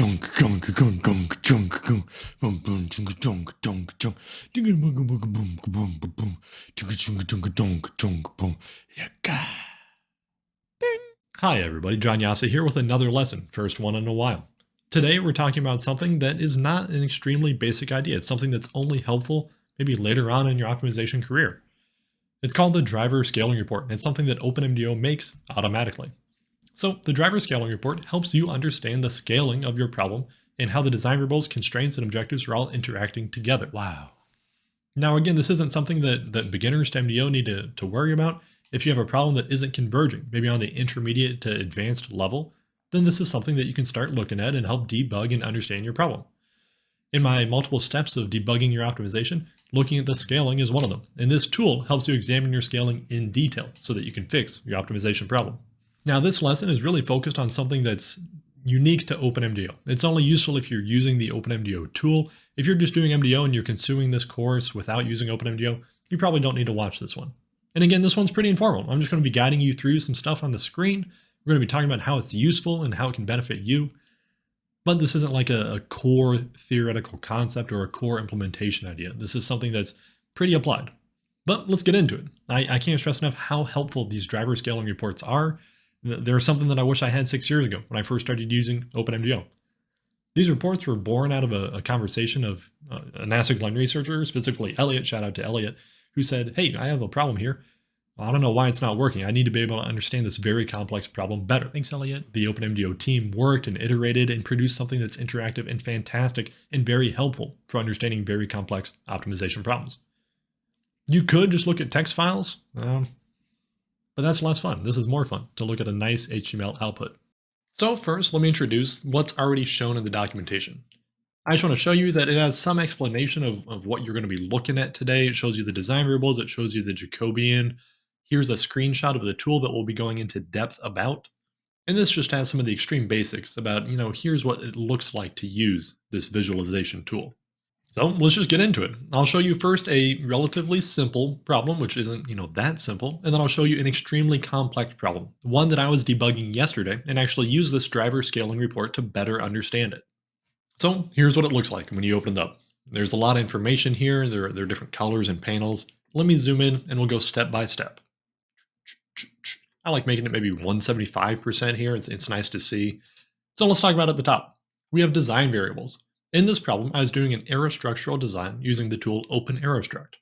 junk junk junk junk junk junk boom boom junk junk junk junk dinga boom boom boom boom boom boom junk junk junk junk junk boom yaka. Hi everybody, John Jasa here with another lesson, first one in a while. Today we're talking about something that is not an extremely basic idea. It's something that's only helpful maybe later on in your optimization career. It's called the driver scaling report, and it's something that OpenMDAO makes automatically. So the driver scaling report helps you understand the scaling of your problem and how the design variables, constraints, and objectives are all interacting together. Wow. Now, again, this isn't something that, that beginners to MDO need to, to worry about. If you have a problem that isn't converging, maybe on the intermediate to advanced level, then this is something that you can start looking at and help debug and understand your problem. In my multiple steps of debugging your optimization, looking at the scaling is one of them. And this tool helps you examine your scaling in detail so that you can fix your optimization problem. Now this lesson is really focused on something that's unique to OpenMDAO. It's only useful if you're using the OpenMDAO tool. If you're just doing MDO and you're consuming this course without using OpenMDAO, you probably don't need to watch this one. And again, this one's pretty informal. I'm just going to be guiding you through some stuff on the screen. We're going to be talking about how it's useful and how it can benefit you. But this isn't like a, a core theoretical concept or a core implementation idea. This is something that's pretty applied. But let's get into it. I, I can't stress enough how helpful these driver scaling reports are they're something that I wish I had six years ago when I first started using OpenMDAO. These reports were born out of a, a conversation of uh, a NASA Glenn researcher, specifically Elliot, shout out to Elliot, who said, hey, I have a problem here. I don't know why it's not working. I need to be able to understand this very complex problem better. Thanks, Elliot. The OpenMDAO team worked and iterated and produced something that's interactive and fantastic and very helpful for understanding very complex optimization problems. You could just look at text files. Um, but that's less fun. This is more fun to look at a nice HTML output. So first, let me introduce what's already shown in the documentation. I just want to show you that it has some explanation of, of what you're going to be looking at today. It shows you the design variables, it shows you the Jacobian. Here's a screenshot of the tool that we'll be going into depth about. And this just has some of the extreme basics about, you know, here's what it looks like to use this visualization tool. So let's just get into it. I'll show you first a relatively simple problem, which isn't, you know, that simple. And then I'll show you an extremely complex problem, one that I was debugging yesterday and actually use this driver scaling report to better understand it. So here's what it looks like when you open it up. There's a lot of information here. There, there are different colors and panels. Let me zoom in and we'll go step by step. I like making it maybe 175% here. It's, it's nice to see. So let's talk about at the top. We have design variables. In this problem, I was doing an aerostructural design using the tool OpenAeroStruct.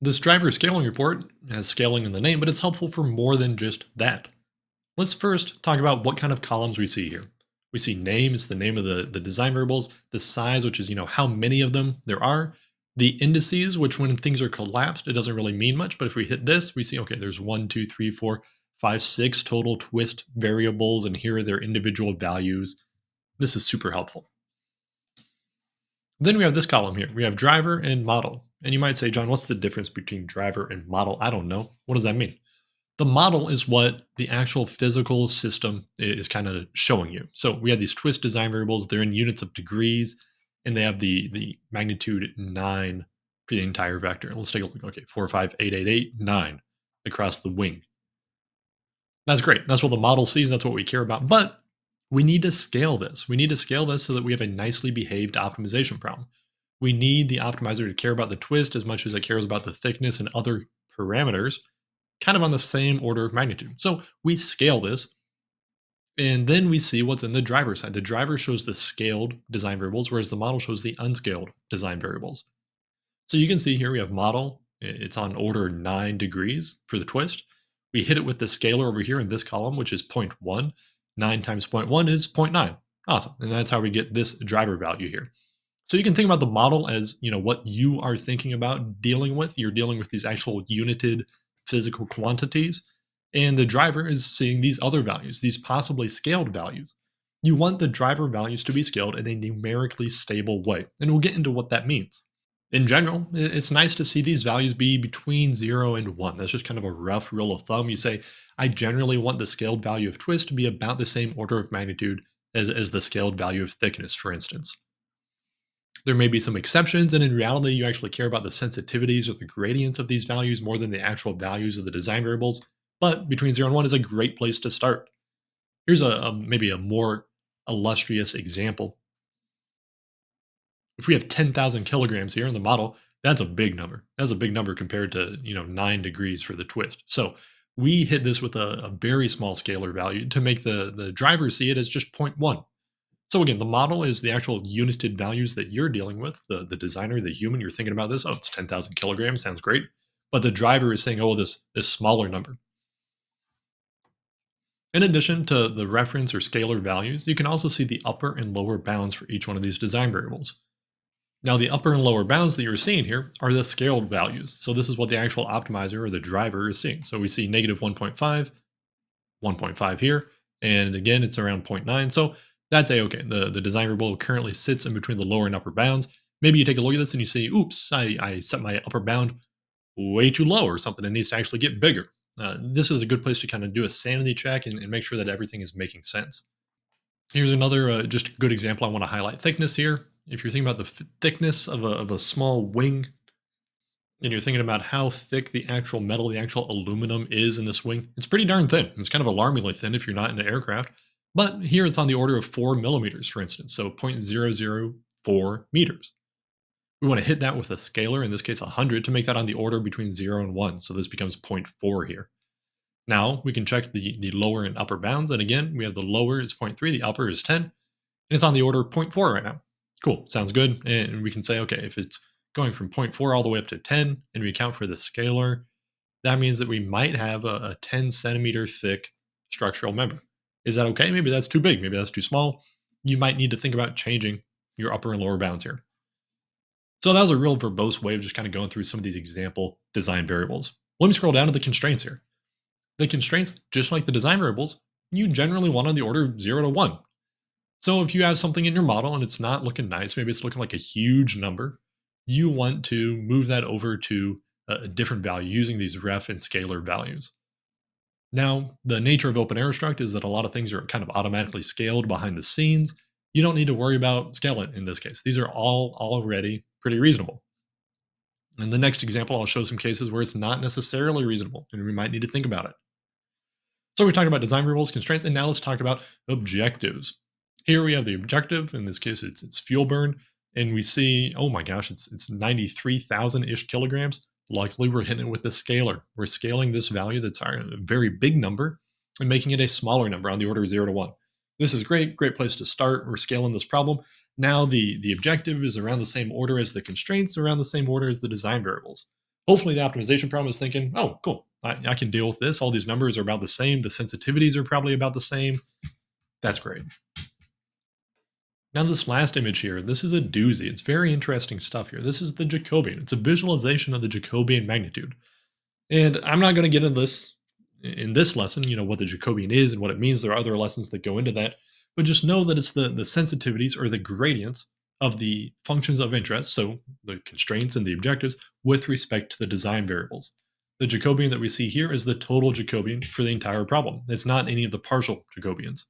This driver scaling report has scaling in the name, but it's helpful for more than just that. Let's first talk about what kind of columns we see here. We see names, the name of the, the design variables, the size, which is, you know, how many of them there are, the indices, which when things are collapsed, it doesn't really mean much, but if we hit this, we see, okay, there's one, two, three, four, five, six total twist variables, and here are their individual values. This is super helpful. Then we have this column here. We have driver and model. And you might say, John, what's the difference between driver and model? I don't know. What does that mean? The model is what the actual physical system is kind of showing you. So we have these twist design variables. They're in units of degrees, and they have the, the magnitude 9 for the entire vector. Let's take a look. Okay, 4, 5, 8, 8, 8, 9 across the wing. That's great. That's what the model sees. That's what we care about. But we need to scale this. We need to scale this so that we have a nicely behaved optimization problem. We need the optimizer to care about the twist as much as it cares about the thickness and other parameters, kind of on the same order of magnitude. So we scale this, and then we see what's in the driver side. The driver shows the scaled design variables, whereas the model shows the unscaled design variables. So you can see here we have model. It's on order 9 degrees for the twist. We hit it with the scalar over here in this column, which is 0.1. 9 times 0.1 is 0.9. Awesome. And that's how we get this driver value here. So you can think about the model as, you know, what you are thinking about dealing with. You're dealing with these actual united physical quantities. And the driver is seeing these other values, these possibly scaled values. You want the driver values to be scaled in a numerically stable way. And we'll get into what that means. In general, it's nice to see these values be between 0 and 1. That's just kind of a rough rule of thumb. You say, I generally want the scaled value of twist to be about the same order of magnitude as, as the scaled value of thickness, for instance. There may be some exceptions, and in reality, you actually care about the sensitivities or the gradients of these values more than the actual values of the design variables, but between 0 and 1 is a great place to start. Here's a, a maybe a more illustrious example. If we have 10,000 kilograms here in the model, that's a big number. That's a big number compared to, you know, nine degrees for the twist. So we hit this with a, a very small scalar value to make the, the driver see it as just 0.1. So again, the model is the actual united values that you're dealing with, the, the designer, the human, you're thinking about this, oh, it's 10,000 kilograms, sounds great. But the driver is saying, oh, this, this smaller number. In addition to the reference or scalar values, you can also see the upper and lower bounds for each one of these design variables. Now the upper and lower bounds that you're seeing here are the scaled values. So this is what the actual optimizer or the driver is seeing. So we see negative 1.5, 1.5 here, and again, it's around 0.9. So that's a-okay. The, the design variable currently sits in between the lower and upper bounds. Maybe you take a look at this and you say, oops, I, I set my upper bound way too low or something. It needs to actually get bigger. Uh, this is a good place to kind of do a sanity check and, and make sure that everything is making sense. Here's another uh, just good example I want to highlight. Thickness here if you're thinking about the thickness of a, of a small wing, and you're thinking about how thick the actual metal, the actual aluminum is in this wing, it's pretty darn thin. It's kind of alarmingly thin if you're not into aircraft. But here it's on the order of 4 millimeters, for instance, so 0.004 meters. We want to hit that with a scalar, in this case 100, to make that on the order between 0 and 1, so this becomes 0.4 here. Now we can check the, the lower and upper bounds, and again, we have the lower is 0.3, the upper is 10, and it's on the order of 0.4 right now. Cool, sounds good. And we can say, okay, if it's going from 0.4 all the way up to 10, and we account for the scalar, that means that we might have a, a 10 centimeter thick structural member. Is that okay? Maybe that's too big. Maybe that's too small. You might need to think about changing your upper and lower bounds here. So that was a real verbose way of just kind of going through some of these example design variables. Let me scroll down to the constraints here. The constraints, just like the design variables, you generally want on the order of 0 to 1. So if you have something in your model and it's not looking nice, maybe it's looking like a huge number, you want to move that over to a different value using these ref and scalar values. Now, the nature of OpenAeroStruct is that a lot of things are kind of automatically scaled behind the scenes. You don't need to worry about scaling in this case. These are all already pretty reasonable. In the next example, I'll show some cases where it's not necessarily reasonable, and we might need to think about it. So we talked about design rules, constraints, and now let's talk about objectives. Here we have the objective. In this case, it's, it's fuel burn. And we see, oh my gosh, it's, it's 93,000-ish kilograms. Luckily, we're hitting it with the scalar. We're scaling this value that's a very big number and making it a smaller number on the order of 0 to 1. This is great, great place to start. We're scaling this problem. Now the, the objective is around the same order as the constraints, around the same order as the design variables. Hopefully the optimization problem is thinking, oh, cool, I, I can deal with this. All these numbers are about the same. The sensitivities are probably about the same. That's great. Now this last image here, this is a doozy. It's very interesting stuff here. This is the Jacobian. It's a visualization of the Jacobian magnitude. And I'm not going to get into this in this lesson, you know, what the Jacobian is and what it means. There are other lessons that go into that. But just know that it's the, the sensitivities or the gradients of the functions of interest, so the constraints and the objectives, with respect to the design variables. The Jacobian that we see here is the total Jacobian for the entire problem. It's not any of the partial Jacobians.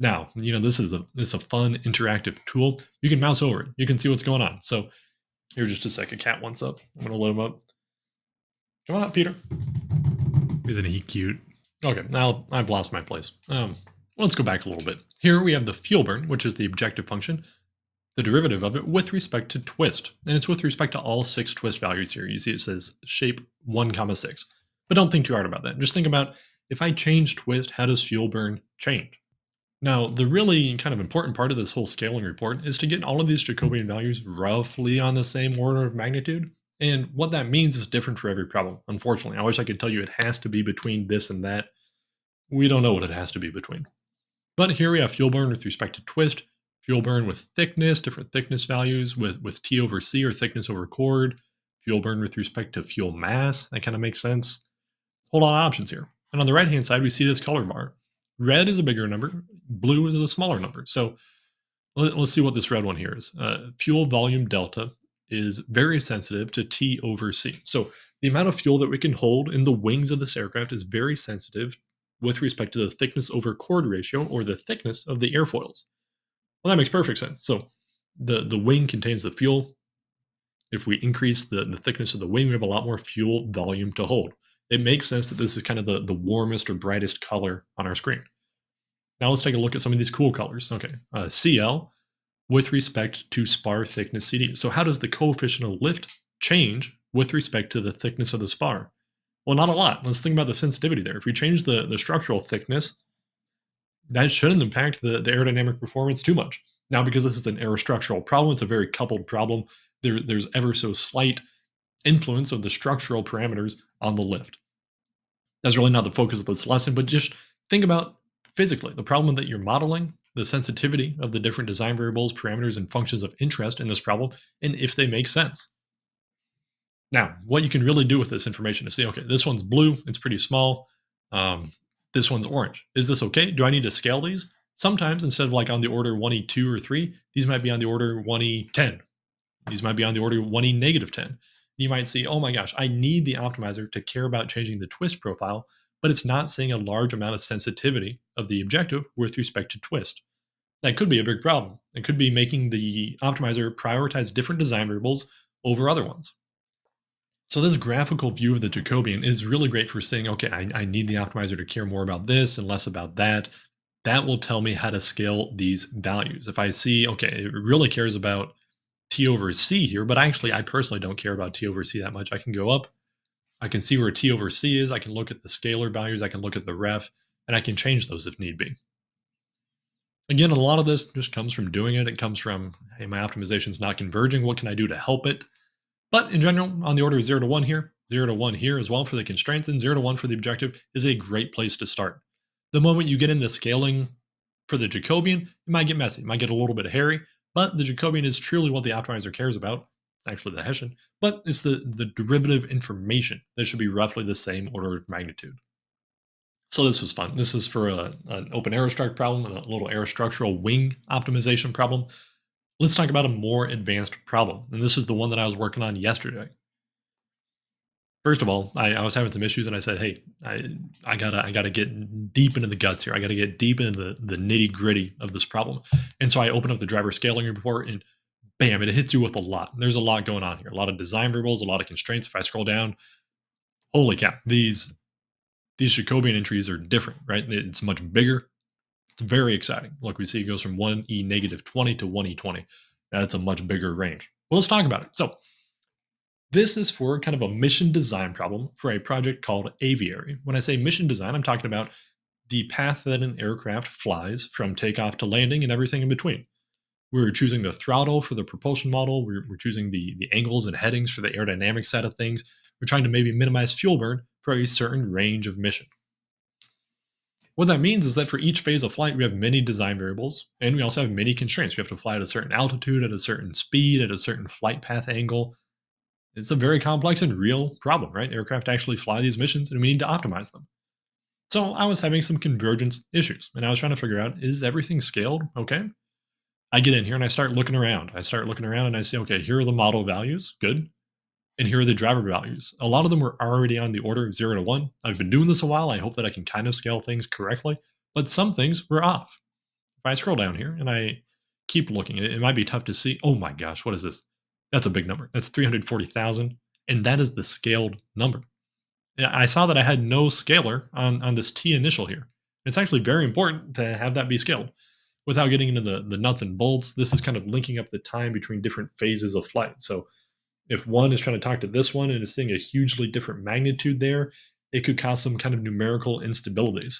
Now, you know, this is a this is a fun interactive tool. You can mouse over it. You can see what's going on. So here just a second. Cat wants up. I'm gonna let him up. Come on, Peter. Isn't he cute? Okay, now I've lost my place. Um, let's go back a little bit. Here we have the fuel burn, which is the objective function, the derivative of it with respect to twist. And it's with respect to all six twist values here. You see it says shape 1 comma 6. But don't think too hard about that. Just think about if I change twist, how does fuel burn change? Now, the really kind of important part of this whole scaling report is to get all of these Jacobian values roughly on the same order of magnitude. And what that means is different for every problem, unfortunately. I wish I could tell you it has to be between this and that. We don't know what it has to be between. But here we have fuel burn with respect to twist, fuel burn with thickness, different thickness values with, with T over C or thickness over chord, fuel burn with respect to fuel mass. That kind of makes sense. Lot of options here. And on the right-hand side, we see this color bar. Red is a bigger number, blue is a smaller number. So let, us see what this red one here is. Uh, fuel volume delta is very sensitive to T over C. So the amount of fuel that we can hold in the wings of this aircraft is very sensitive with respect to the thickness over chord ratio or the thickness of the airfoils. Well, that makes perfect sense. So the, the wing contains the fuel. If we increase the, the thickness of the wing, we have a lot more fuel volume to hold it makes sense that this is kind of the, the warmest or brightest color on our screen. Now let's take a look at some of these cool colors. Okay, uh, CL with respect to spar thickness CD. So how does the coefficient of lift change with respect to the thickness of the spar? Well, not a lot. Let's think about the sensitivity there. If we change the, the structural thickness, that shouldn't impact the, the aerodynamic performance too much. Now, because this is an aerostructural problem, it's a very coupled problem. There, there's ever so slight influence of the structural parameters on the lift. That's really not the focus of this lesson, but just think about physically the problem that you're modeling, the sensitivity of the different design variables, parameters, and functions of interest in this problem, and if they make sense. Now, what you can really do with this information is say, okay, this one's blue, it's pretty small. Um, this one's orange. Is this okay? Do I need to scale these? Sometimes instead of like on the order 1e2 or 3, these might be on the order 1e10. These might be on the order 1e negative 10. You might see, oh my gosh, I need the optimizer to care about changing the twist profile, but it's not seeing a large amount of sensitivity of the objective with respect to twist. That could be a big problem. It could be making the optimizer prioritize different design variables over other ones. So this graphical view of the Jacobian is really great for saying, okay, I, I need the optimizer to care more about this and less about that that will tell me how to scale these values. If I see, okay, it really cares about T over C here, but actually I personally don't care about T over C that much. I can go up, I can see where T over C is, I can look at the scalar values, I can look at the ref, and I can change those if need be. Again, a lot of this just comes from doing it. It comes from, hey, my optimization is not converging. What can I do to help it? But in general, on the order of 0 to 1 here, 0 to 1 here as well for the constraints, and 0 to 1 for the objective is a great place to start. The moment you get into scaling for the Jacobian, it might get messy. It might get a little bit hairy, but the Jacobian is truly what the optimizer cares about. It's actually the Hessian, but it's the, the derivative information that should be roughly the same order of magnitude. So this was fun. This is for a, an OpenAeroStruct problem and a little aerostructural wing optimization problem. Let's talk about a more advanced problem. And this is the one that I was working on yesterday. First of all, I, I, was having some issues, and I said, "Hey, I, I gotta, I gotta get deep into the guts here. I gotta get deep into the, the nitty gritty of this problem." And so I opened up the driver scaling report, and bam, it hits you with a lot. There's a lot going on here. A lot of design variables, a lot of constraints. If I scroll down, holy cow, these these Jacobian entries are different, right? It's much bigger. It's very exciting. Look, we see it goes from one e negative 20 to one e 20. That's a much bigger range. Well, let's talk about it. So this is for kind of a mission design problem for a project called Aviary. When I say mission design, I'm talking about the path that an aircraft flies from takeoff to landing and everything in between. We're choosing the throttle for the propulsion model. We're, we're choosing the, the angles and headings for the aerodynamic side of things. We're trying to maybe minimize fuel burn for a certain range of mission. What that means is that for each phase of flight, we have many design variables, and we also have many constraints. We have to fly at a certain altitude, at a certain speed, at a certain flight path angle, it's a very complex and real problem, right? Aircraft actually fly these missions and we need to optimize them. So I was having some convergence issues and I was trying to figure out, is everything scaled okay? I get in here and I start looking around. I start looking around and I say, okay, here are the model values, good. And here are the driver values. A lot of them were already on the order of zero to one. I've been doing this a while. I hope that I can kind of scale things correctly, but some things were off. If I scroll down here and I keep looking, it, might be tough to see. Oh my gosh, what is this? That's a big number. That's 340,000. And that is the scaled number. I saw that I had no scalar on, on this T initial here. It's actually very important to have that be scaled. Without getting into the, the nuts and bolts, this is kind of linking up the time between different phases of flight. So if one is trying to talk to this one and is seeing a hugely different magnitude there, it could cause some kind of numerical instabilities.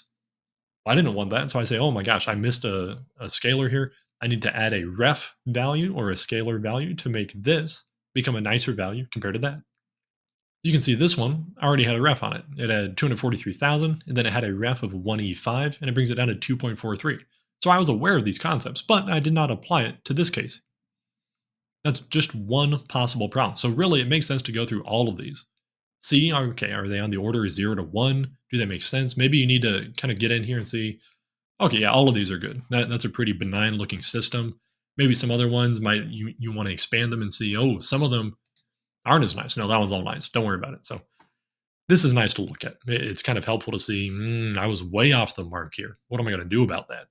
I didn't want that, so I say, oh my gosh, I missed a, a scalar here. I need to add a ref value or a scalar value to make this become a nicer value compared to that. You can see this one already had a ref on it. It had 243,000 and then it had a ref of 1E5 and it brings it down to 2.43. So I was aware of these concepts, but I did not apply it to this case. That's just one possible problem. So really it makes sense to go through all of these. See, okay, are they on the order of 0 to 1? Do they make sense? Maybe you need to kind of get in here and see, Okay, yeah, all of these are good. That, that's a pretty benign looking system. Maybe some other ones might you you want to expand them and see. Oh, some of them aren't as nice. No, that one's all nice. Don't worry about it. So this is nice to look at. It's kind of helpful to see. Mm, I was way off the mark here. What am I going to do about that?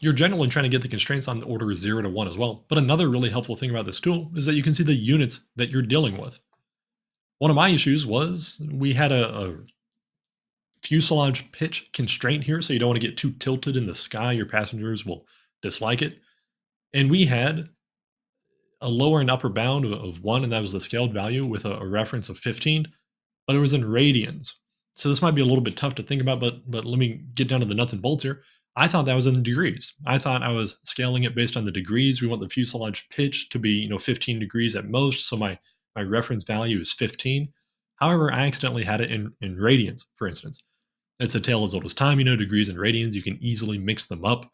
You're generally trying to get the constraints on the order of zero to one as well. But another really helpful thing about this tool is that you can see the units that you're dealing with. One of my issues was we had a, a fuselage pitch constraint here, so you don't want to get too tilted in the sky. Your passengers will dislike it. And we had a lower and upper bound of, of 1, and that was the scaled value with a, a reference of 15, but it was in radians. So this might be a little bit tough to think about, but but let me get down to the nuts and bolts here. I thought that was in degrees. I thought I was scaling it based on the degrees. We want the fuselage pitch to be, you know, 15 degrees at most. So my, my reference value is 15. However, I accidentally had it in, in radians, for instance. It's a tale as old as time, you know, degrees and radians, you can easily mix them up.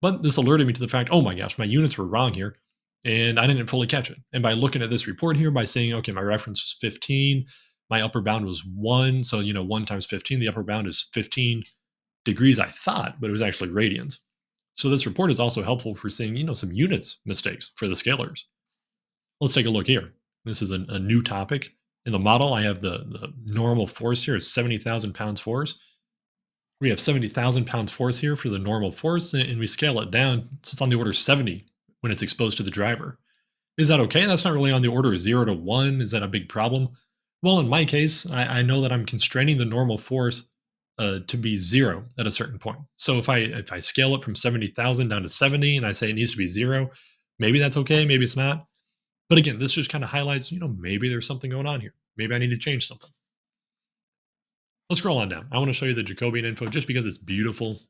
But this alerted me to the fact, oh my gosh, my units were wrong here, and I didn't fully catch it. And by looking at this report here, by saying, okay, my reference was 15, my upper bound was 1, so, you know, 1 times 15, the upper bound is 15 degrees I thought, but it was actually radians. So this report is also helpful for seeing, you know, some units mistakes for the scalars. Let's take a look here. This is a, a new topic. In the model, I have the, the normal force here is 70,000 pounds force. We have 70,000 pounds force here for the normal force, and we scale it down, so it's on the order 70 when it's exposed to the driver. Is that okay? That's not really on the order of 0 to 1. Is that a big problem? Well, in my case, I, I know that I'm constraining the normal force uh, to be zero at a certain point. So if I if I scale it from 70,000 down to 70 and I say it needs to be zero, maybe that's okay, maybe it's not. But again, this just kind of highlights, you know, maybe there's something going on here. Maybe I need to change something. Let's scroll on down. I want to show you the Jacobian info just because it's beautiful.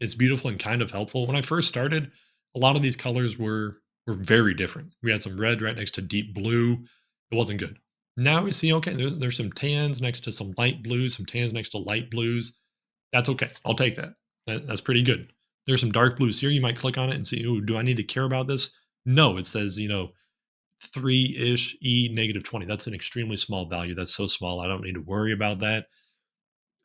It's beautiful and kind of helpful. When I first started, a lot of these colors were were very different. We had some red right next to deep blue. It wasn't good. Now we see, okay, there, there's some tans next to some light blues, some tans next to light blues. That's okay. I'll take that. that that's pretty good. There's some dark blues here. You might click on it and see, do I need to care about this? No, it says, you know, three-ish E negative 20. That's an extremely small value. That's so small. I don't need to worry about that.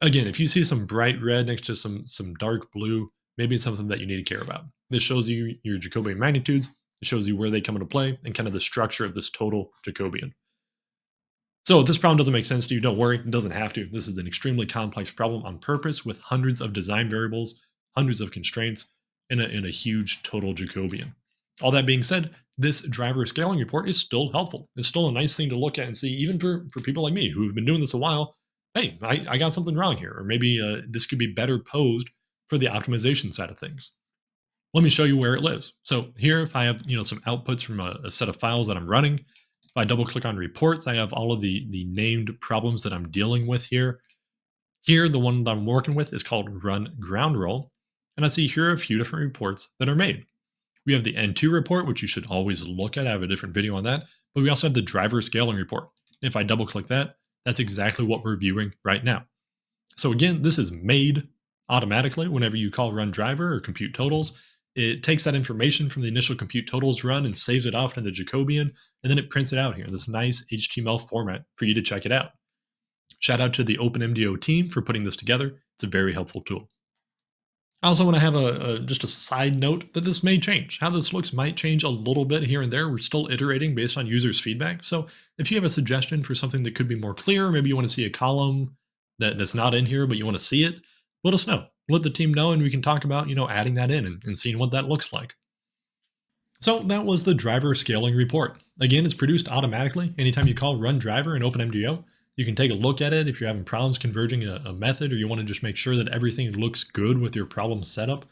Again, if you see some bright red next to some, some dark blue, maybe it's something that you need to care about. This shows you your Jacobian magnitudes. It shows you where they come into play and kind of the structure of this total Jacobian. So if this problem doesn't make sense to you, don't worry, it doesn't have to. This is an extremely complex problem on purpose with hundreds of design variables, hundreds of constraints, and a, and a huge total Jacobian. All that being said, this driver scaling report is still helpful. It's still a nice thing to look at and see, even for, for people like me who have been doing this a while, hey, I, I got something wrong here, or maybe uh, this could be better posed for the optimization side of things. Let me show you where it lives. So here, if I have you know some outputs from a, a set of files that I'm running, if I double click on reports, I have all of the, the named problems that I'm dealing with here. Here, the one that I'm working with is called run ground roll. And I see here a few different reports that are made. We have the N2 report, which you should always look at. I have a different video on that. But we also have the driver scaling report. If I double click that, that's exactly what we're viewing right now. So again, this is made automatically whenever you call run driver or compute totals. It takes that information from the initial compute totals run and saves it off into the Jacobian, and then it prints it out here in this nice HTML format for you to check it out. Shout out to the OpenMDAO team for putting this together. It's a very helpful tool. I also want to have a, a, just a side note that this may change. How this looks might change a little bit here and there. We're still iterating based on users' feedback. So if you have a suggestion for something that could be more clear, maybe you want to see a column that, that's not in here, but you want to see it, let us know let the team know and we can talk about, you know, adding that in and, and seeing what that looks like. So that was the driver scaling report. Again, it's produced automatically. Anytime you call run driver in OpenMDAO, you can take a look at it if you're having problems converging a, a method or you want to just make sure that everything looks good with your problem setup.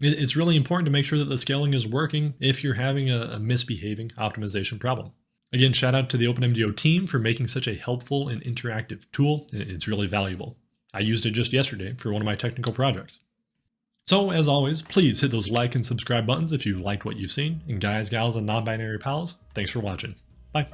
It's really important to make sure that the scaling is working if you're having a, a misbehaving optimization problem. Again, shout out to the OpenMDAO team for making such a helpful and interactive tool. It's really valuable. I used it just yesterday for one of my technical projects. So as always, please hit those like and subscribe buttons if you liked what you've seen. And guys, gals, and non-binary pals, thanks for watching. Bye.